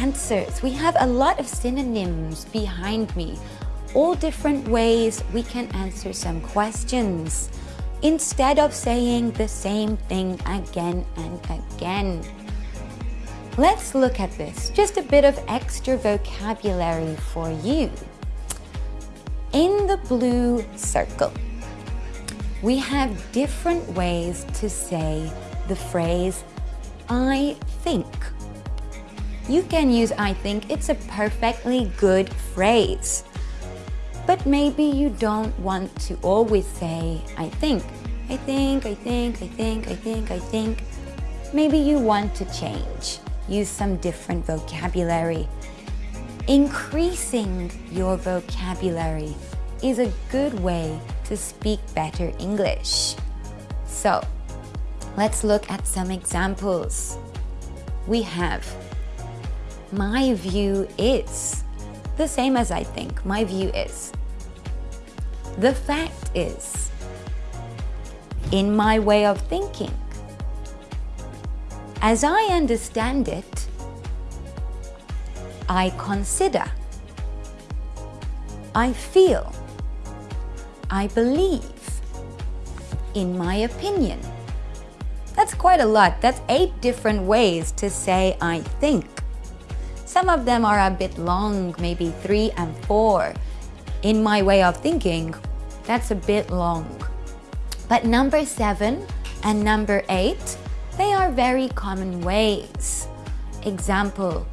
answers. We have a lot of synonyms behind me. All different ways we can answer some questions instead of saying the same thing again and again. Let's look at this, just a bit of extra vocabulary for you. In the blue circle, we have different ways to say the phrase I think. You can use I think, it's a perfectly good phrase. But maybe you don't want to always say I think. I think, I think, I think, I think, I think. Maybe you want to change. Use some different vocabulary. Increasing your vocabulary is a good way to speak better English. So, let's look at some examples. We have my view is the same as I think. My view is. The fact is, in my way of thinking, as I understand it, I consider, I feel, I believe, in my opinion. That's quite a lot. That's eight different ways to say I think. Some of them are a bit long, maybe three and four. In my way of thinking, that's a bit long. But number seven and number eight, they are very common ways. Example,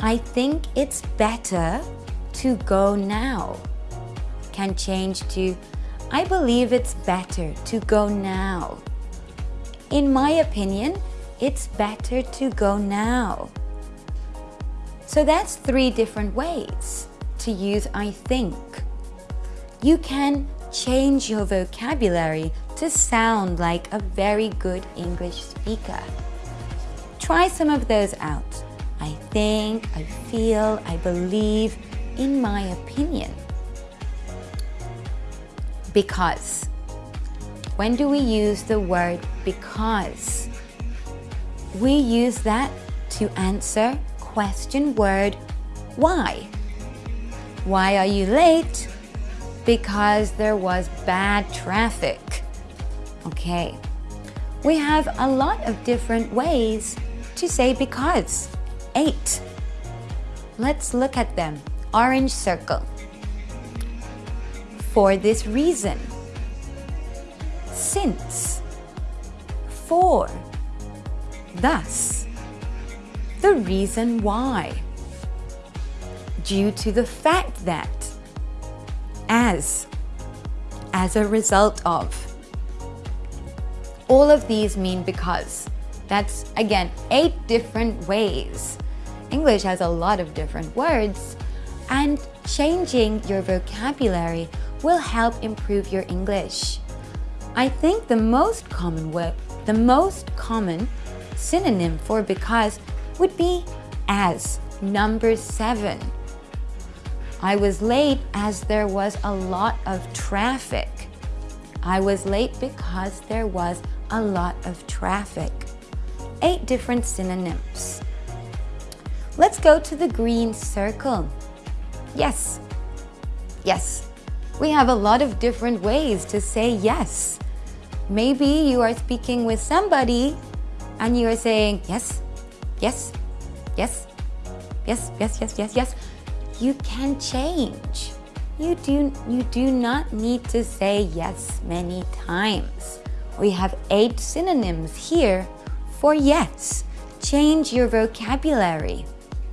I think it's better to go now. Can change to, I believe it's better to go now. In my opinion, it's better to go now. So that's three different ways to use I think. You can change your vocabulary to sound like a very good English speaker. Try some of those out. I think, I feel, I believe, in my opinion. Because. When do we use the word because? We use that to answer question word why. Why are you late? Because there was bad traffic. Okay. We have a lot of different ways to say because. Eight. Let's look at them. Orange circle. For this reason. Since. For. Thus the reason why. Due to the fact that, as, as a result of. All of these mean because. That's, again, eight different ways. English has a lot of different words, and changing your vocabulary will help improve your English. I think the most common word, the most common synonym for because would be as number seven. I was late as there was a lot of traffic. I was late because there was a lot of traffic. Eight different synonyms. Let's go to the green circle. Yes. Yes. We have a lot of different ways to say yes. Maybe you are speaking with somebody and you are saying yes, yes, yes, yes, yes, yes, yes, yes. You can change. You do, you do not need to say yes many times. We have eight synonyms here for yes. Change your vocabulary.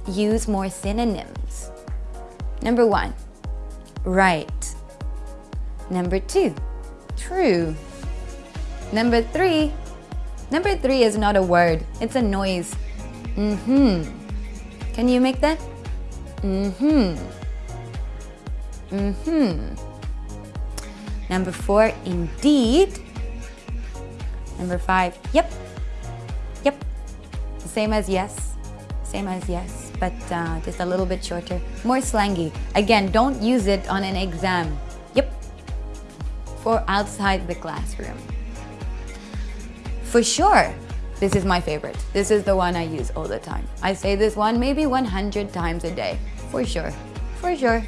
Use more synonyms. Number one, right. Number two, true. Number three, number three is not a word, it's a noise. Mm-hmm. Can you make that? Mm-hmm. Mm-hmm. Number four, indeed. Number five, yep. Yep. Same as yes. Same as yes, but uh, just a little bit shorter. More slangy. Again, don't use it on an exam. Yep. For outside the classroom. For sure. This is my favorite. This is the one I use all the time. I say this one maybe 100 times a day, for sure, for sure,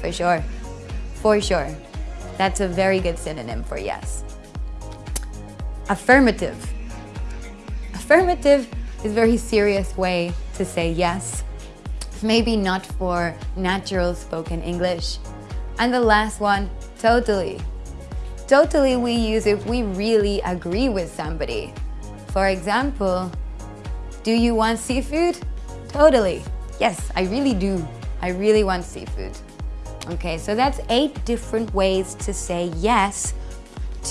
for sure, for sure. That's a very good synonym for yes. Affirmative. Affirmative is a very serious way to say yes. Maybe not for natural spoken English. And the last one, totally. Totally we use if we really agree with somebody. For example, do you want seafood? Totally. Yes, I really do. I really want seafood. Okay, so that's eight different ways to say yes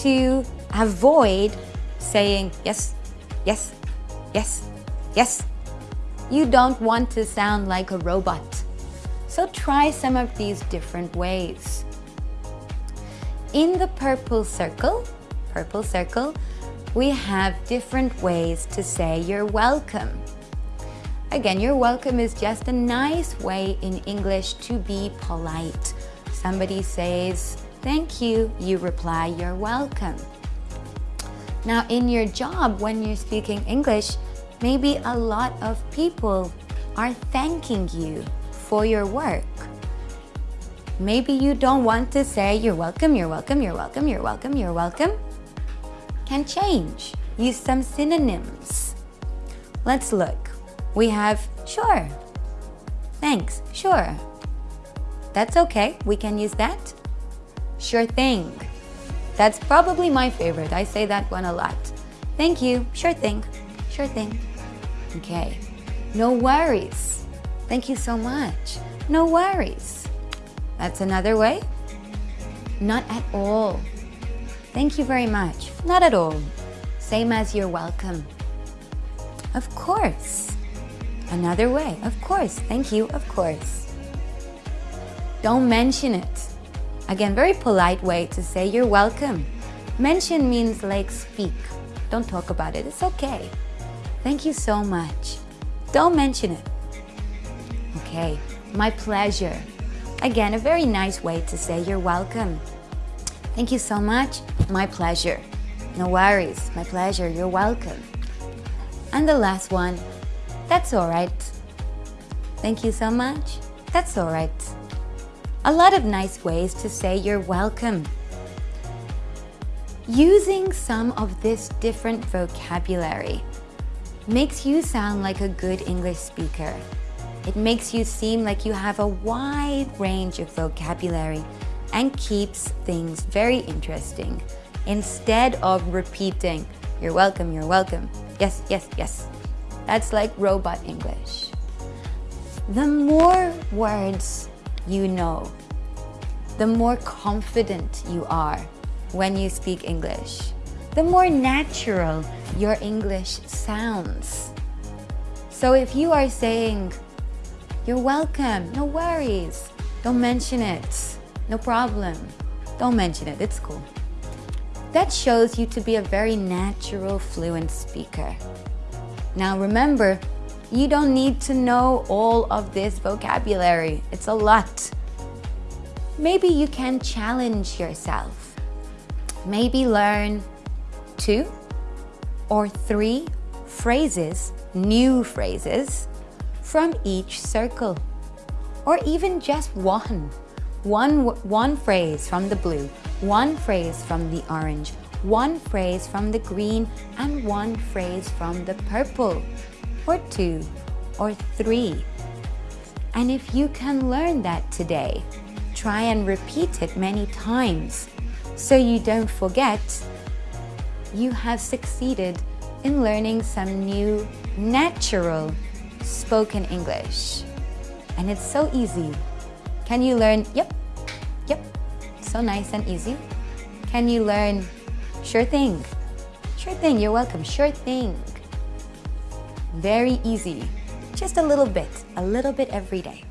to avoid saying yes, yes, yes, yes. You don't want to sound like a robot. So try some of these different ways. In the purple circle, purple circle, we have different ways to say you're welcome. Again, you're welcome is just a nice way in English to be polite. Somebody says, thank you, you reply, you're welcome. Now in your job, when you're speaking English, maybe a lot of people are thanking you for your work. Maybe you don't want to say you're welcome, you're welcome, you're welcome, you're welcome, you're welcome. Can change. Use some synonyms. Let's look. We have sure. Thanks, sure. That's okay, we can use that. Sure thing. That's probably my favorite. I say that one a lot. Thank you, sure thing, sure thing. Okay, no worries. Thank you so much. No worries. That's another way. Not at all. Thank you very much. Not at all. Same as you're welcome. Of course. Another way, of course, thank you, of course. Don't mention it. Again, very polite way to say you're welcome. Mention means like speak. Don't talk about it, it's okay. Thank you so much. Don't mention it. Okay, my pleasure. Again, a very nice way to say you're welcome. Thank you so much, my pleasure. No worries, my pleasure, you're welcome. And the last one, that's all right. Thank you so much. That's all right. A lot of nice ways to say you're welcome. Using some of this different vocabulary makes you sound like a good English speaker. It makes you seem like you have a wide range of vocabulary and keeps things very interesting instead of repeating, you're welcome, you're welcome, yes, yes, yes. That's like robot English. The more words you know, the more confident you are when you speak English, the more natural your English sounds. So if you are saying, you're welcome, no worries, don't mention it, no problem, don't mention it, it's cool. That shows you to be a very natural, fluent speaker. Now remember, you don't need to know all of this vocabulary. It's a lot. Maybe you can challenge yourself. Maybe learn two or three phrases, new phrases, from each circle. Or even just one. One, one phrase from the blue, one phrase from the orange, one phrase from the green and one phrase from the purple, or two, or three. And if you can learn that today, try and repeat it many times so you don't forget, you have succeeded in learning some new natural spoken English. And it's so easy. Can you learn, yep, yep, so nice and easy. Can you learn Sure thing. Sure thing, you're welcome. Sure thing. Very easy. Just a little bit, a little bit every day.